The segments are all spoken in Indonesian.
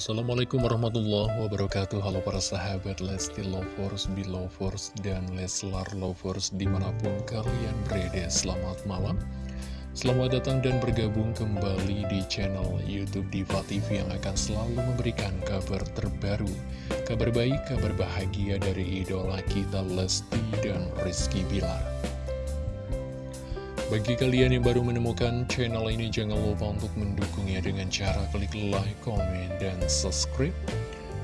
Assalamualaikum warahmatullahi wabarakatuh. Halo para sahabat Lesti Lovers, Belovers, dan Leslar Lovers di mana pun kalian berada. Selamat malam. Selamat datang dan bergabung kembali di channel Youtube Diva TV yang akan selalu memberikan kabar terbaru Kabar baik, kabar bahagia dari idola kita Lesti dan Rizky Bilar bagi kalian yang baru menemukan channel ini, jangan lupa untuk mendukungnya dengan cara klik like, komen, dan subscribe.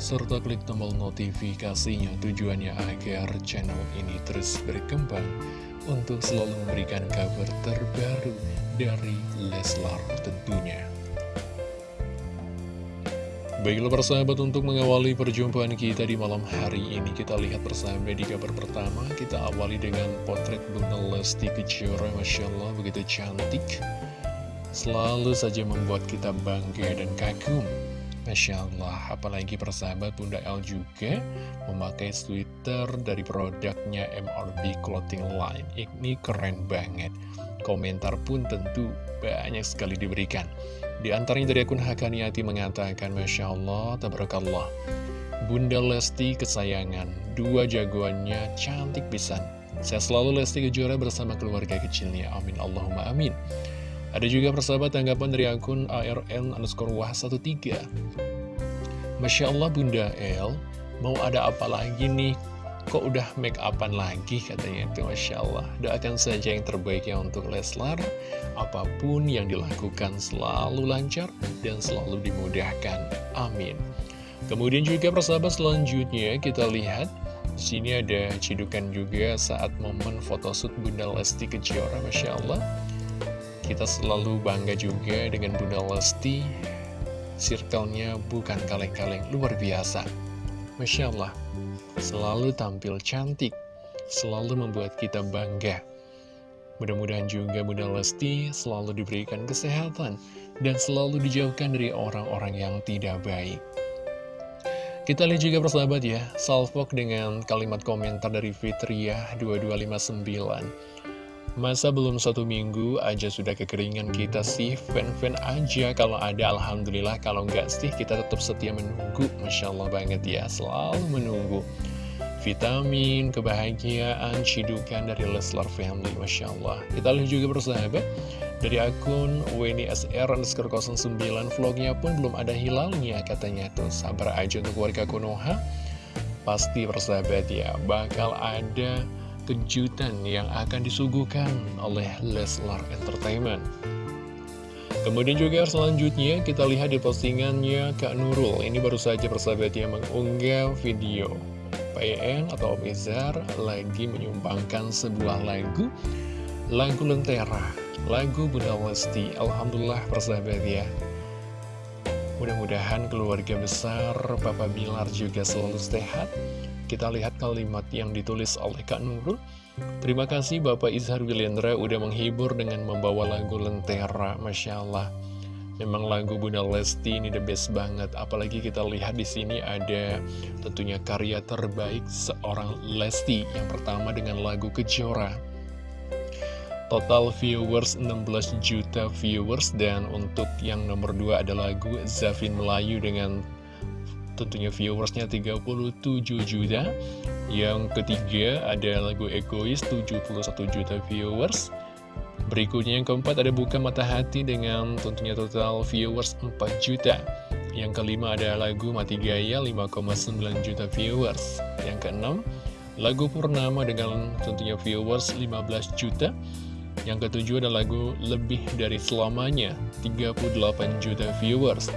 Serta klik tombol notifikasinya tujuannya agar channel ini terus berkembang untuk selalu memberikan kabar terbaru dari Leslar tentunya. Baiklah persahabat untuk mengawali perjumpaan kita di malam hari ini Kita lihat persahabat di kabar pertama. Kita awali dengan potret Bunda Lesti Kejora Masya Allah begitu cantik. Selalu saja membuat kita bangga dan kagum Masya Allah Apalagi persahabat Bunda L juga Memakai sweater dari produknya MRB Clothing Line Ini keren banget Komentar pun tentu banyak sekali diberikan di antaranya dari akun Hakaniati mengatakan, Masya Allah, tabarakallah. Bunda Lesti kesayangan, dua jagoannya cantik pisan. Saya selalu Lesti Kejora bersama keluarga kecilnya. Amin Allahumma amin. Ada juga persahabat tanggapan dari akun ARN underscore wah 13. Masya Allah Bunda L, mau ada apa lagi nih? Kok udah make upan lagi katanya itu Masya Allah. Doakan saja yang terbaik ya untuk Leslar. Apa pun yang dilakukan selalu lancar dan selalu dimudahkan. Amin. Kemudian juga persahabat selanjutnya kita lihat di sini ada cidukan juga saat momen photoshoot Bunda Lesti Kejora Masya Allah Kita selalu bangga juga dengan Bunda Lesti Circle-nya bukan kaleng-kaleng luar biasa Masya Allah selalu tampil cantik, selalu membuat kita bangga. Mudah-mudahan juga Bunda Lesti selalu diberikan kesehatan dan selalu dijauhkan dari orang-orang yang tidak baik. Kita lihat juga persahabat ya, salvok dengan kalimat komentar dari Fitriah 2259. Masa belum satu minggu aja sudah kekeringan kita sih Fan-fan aja. Kalau ada Alhamdulillah. Kalau enggak sih kita tetap setia menunggu. Masya Allah banget ya Selalu menunggu. Vitamin, kebahagiaan, cidukan dari Leslar Family Masya Allah. Kita lihat juga bersahabat Dari akun WNISR underscore 09 Vlognya pun belum ada hilalnya katanya tuh. Sabar aja untuk warga Konoha. Pasti bersahabat ya Bakal ada kejutan yang akan disuguhkan oleh Leslar Entertainment. Kemudian juga selanjutnya kita lihat di postingannya Kak Nurul. Ini baru saja persahabat yang mengunggah video PN atau Om lagi menyumbangkan sebuah lagu Lagu Lentera, lagu Bunda Lesti Alhamdulillah persahabat ya Mudah-mudahan keluarga besar Papa Bilar juga selalu sehat kita lihat kalimat yang ditulis oleh Kak Nurul. Terima kasih Bapak Izhar Wilendra udah menghibur dengan membawa lagu Lentera. Masya Allah. Memang lagu Bunda Lesti ini the best banget. Apalagi kita lihat di sini ada tentunya karya terbaik seorang Lesti. Yang pertama dengan lagu Kejora. Total viewers 16 juta viewers dan untuk yang nomor 2 ada lagu Zafin Melayu dengan tentunya viewersnya 37 juta. Yang ketiga ada lagu Egois 71 juta viewers. Berikutnya yang keempat ada Buka Mata Hati dengan tentunya total viewers 4 juta. Yang kelima ada lagu Mati Gaya 5,9 juta viewers. Yang keenam lagu Purnama dengan tentunya viewers 15 juta yang ketujuh ada lagu Lebih Dari Selamanya 38 juta viewers.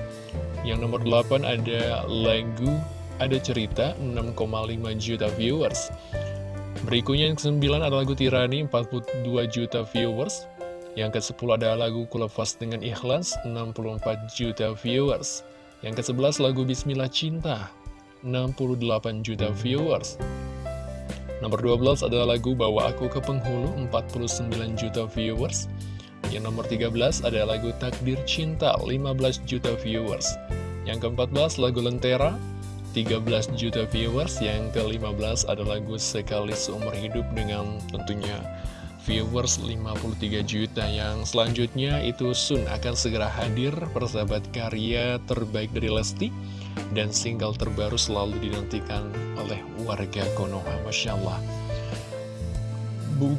Yang nomor 8 ada lagu Ada Cerita 6,5 juta viewers. Berikutnya yang ke-9 ada lagu Tirani 42 juta viewers. Yang ke-10 ada lagu Kulepas Dengan Ikhlas 64 juta viewers. Yang ke-11 lagu Bismillah Cinta 68 juta viewers Nomor 12 adalah lagu Bawa Aku ke Penghulu 49 juta viewers yang nomor 13 ada lagu Takdir Cinta, 15 juta viewers. Yang ke-14 lagu Lentera, 13 juta viewers. Yang ke-15 ada lagu Sekali Seumur Hidup dengan tentunya viewers 53 juta. Yang selanjutnya itu Sun akan segera hadir persahabat karya terbaik dari Lesti. Dan single terbaru selalu dinantikan oleh warga Konoha. Masya Allah. Bu.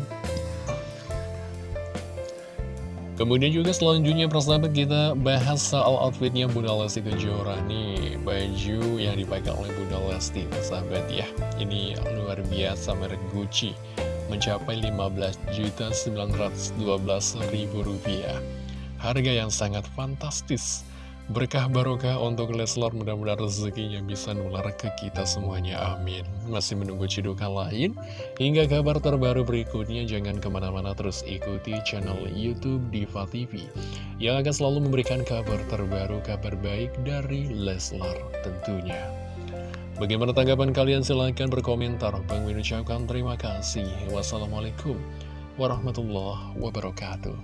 Kemudian juga selanjutnya persahabat kita bahas soal outfitnya Bunda Lesti Kejora. Nih Baju yang dipakai oleh Bunda Lesti persahabat ya. Ini luar biasa merek Gucci. Mencapai 15.912.000 rupiah. Harga yang sangat fantastis Berkah barokah untuk Leslar mudah-mudahan rezekinya bisa nular ke kita semuanya amin. Masih menunggu cidukan lain? Hingga kabar terbaru berikutnya jangan ke mana-mana terus ikuti channel Youtube Diva TV Yang akan selalu memberikan kabar terbaru, kabar baik dari Leslar tentunya. Bagaimana tanggapan kalian? Silahkan berkomentar. Bang Min ucapkan terima kasih. Wassalamualaikum warahmatullahi wabarakatuh